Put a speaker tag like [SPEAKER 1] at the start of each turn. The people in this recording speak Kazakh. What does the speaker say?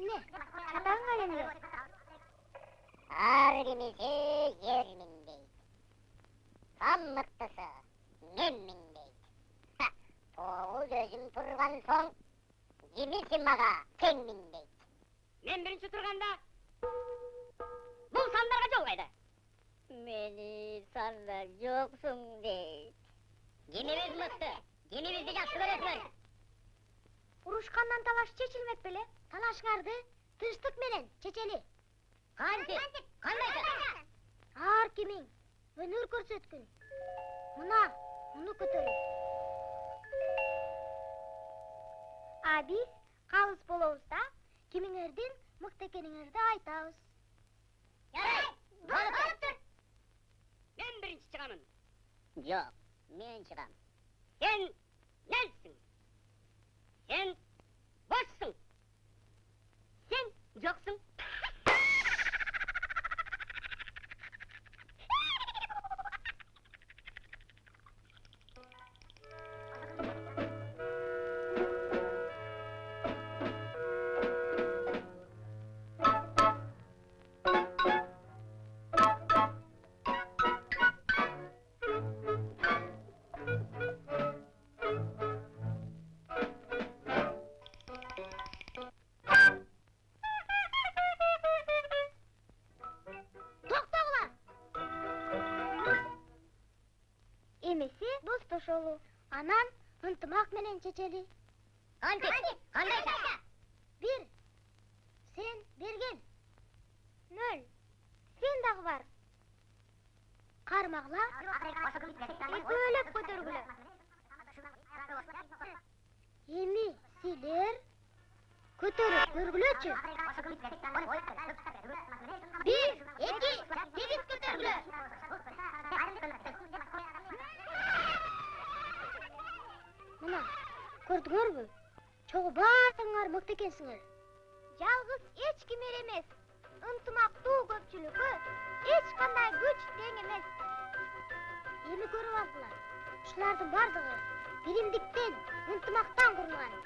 [SPEAKER 1] эмне чатагыңар эмне
[SPEAKER 2] ар кимиси ермин дейт там мыктысы менмин дейт тогуз өзүм турган соң теңмин дейт
[SPEAKER 3] мен биринчи турганда бул сандарга жол кайда
[SPEAKER 2] мени сандар жоксуң дейт кимибиз мыкты кимибизди жакшы көрөсүңөр
[SPEAKER 1] урушкандан талаш чечилмек беле талашыңарды тынчтык менен чечели
[SPEAKER 2] кантип кандайча
[SPEAKER 1] ар кимиң өнөр көрсөткүн мына муну көтөрүп а биз калыс болобуз да кимиңердин мыкты экениңерди айтабыз
[SPEAKER 2] жарайт болуп туруптур
[SPEAKER 3] мен биринчи чыгамын
[SPEAKER 2] жок мен чыгам
[SPEAKER 3] сен нәлсің сен бошсың сен жоқсың
[SPEAKER 1] эмеси достошолу анан ынтымак менен чечели
[SPEAKER 2] кантип кандайча
[SPEAKER 1] бир сен берген нөл сен дагы бар кармагыла экөөлөп көтөргүлө эми силер көтөрүп көргүлөчү бир эки сегиз көтөргүлө мына көрдүңөрбү чогуу баардыгыңар мыкты экенсиңер жалгыз эч ким эле эмес ынтымактуу көпчүлүккө эч кандай күч тең эмес эми көрүп алгыла ушулардын баардыгы биримдиктен ынтымактан курулган